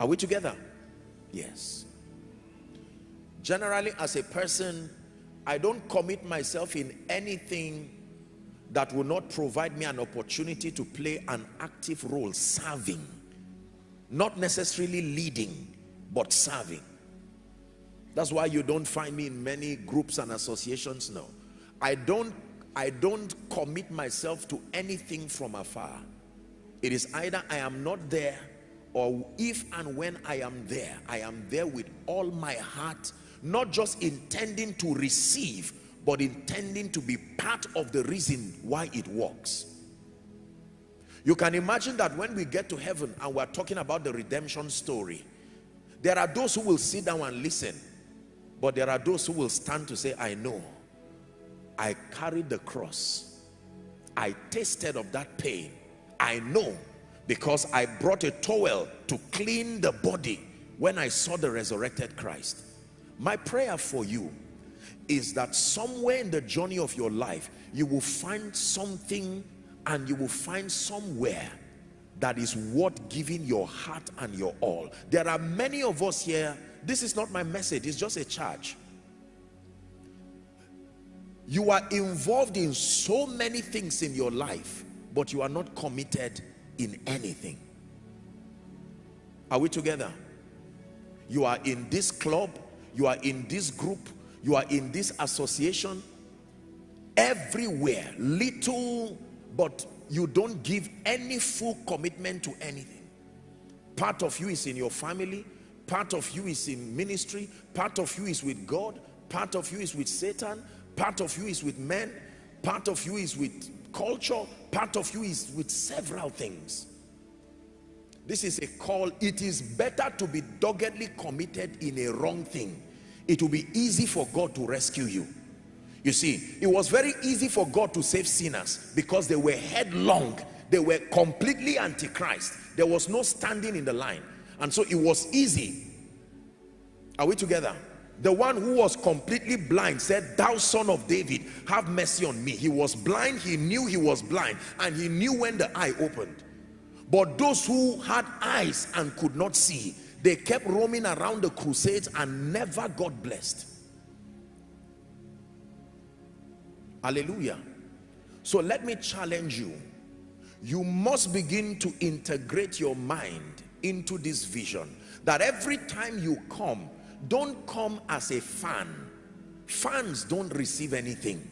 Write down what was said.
Are we together? Yes. Generally, as a person, I don't commit myself in anything that will not provide me an opportunity to play an active role serving not necessarily leading but serving that's why you don't find me in many groups and associations now i don't i don't commit myself to anything from afar it is either i am not there or if and when i am there i am there with all my heart not just intending to receive but intending to be part of the reason why it works. You can imagine that when we get to heaven and we're talking about the redemption story, there are those who will sit down and listen, but there are those who will stand to say, I know, I carried the cross. I tasted of that pain. I know because I brought a towel to clean the body when I saw the resurrected Christ. My prayer for you is that somewhere in the journey of your life you will find something and you will find somewhere that is worth giving your heart and your all. There are many of us here. This is not my message. It's just a charge. You are involved in so many things in your life but you are not committed in anything. Are we together? You are in this club you are in this group you are in this association. Everywhere little but you don't give any full commitment to anything. Part of you is in your family part of you is in ministry part of you is with God part of you is with Satan part of you is with men part of you is with culture part of you is with several things. This is a call. It is better to be doggedly committed in a wrong thing. It will be easy for God to rescue you. You see it was very easy for God to save sinners because they were headlong. They were completely antichrist. There was no standing in the line. And so it was easy. Are we together the one who was completely blind said thou son of David have mercy on me he was blind he knew he was blind and he knew when the eye opened but those who had eyes and could not see they kept roaming around the crusades and never got blessed. Hallelujah. So let me challenge you. You must begin to integrate your mind into this vision that every time you come, don't come as a fan. Fans don't receive anything.